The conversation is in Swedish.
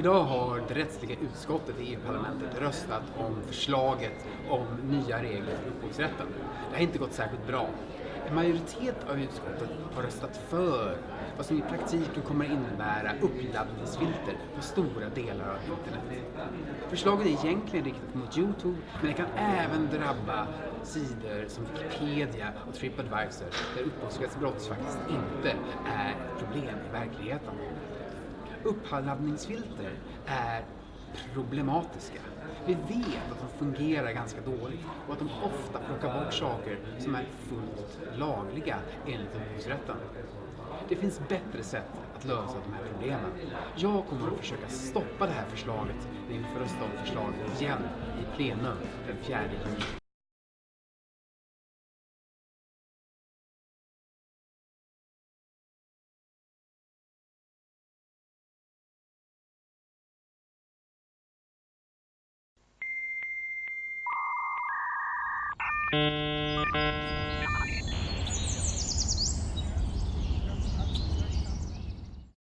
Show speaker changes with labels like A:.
A: Idag har det rättsliga utskottet i EU-parlamentet röstat om förslaget om nya regler för upphovsrätten. Det har inte gått särskilt bra. En majoritet av utskottet har röstat för vad som i praktiken kommer innebära uppladdningsfilter på stora delar av internet. Förslaget är egentligen riktat mot Youtube, men det kan även drabba sidor som Wikipedia och Tripadvisor där upphovsrättsbrott faktiskt inte är ett problem i verkligheten uppladdningsfilter är problematiska. Vi vet att de fungerar ganska dåligt och att de ofta plockar bort saker som är fullt lagliga enligt upphovsrätten. Det finns bättre sätt att lösa de här problemen. Jag kommer att försöka stoppa det här förslaget när vi får rösta om förslaget igen i plenum den 4 juni.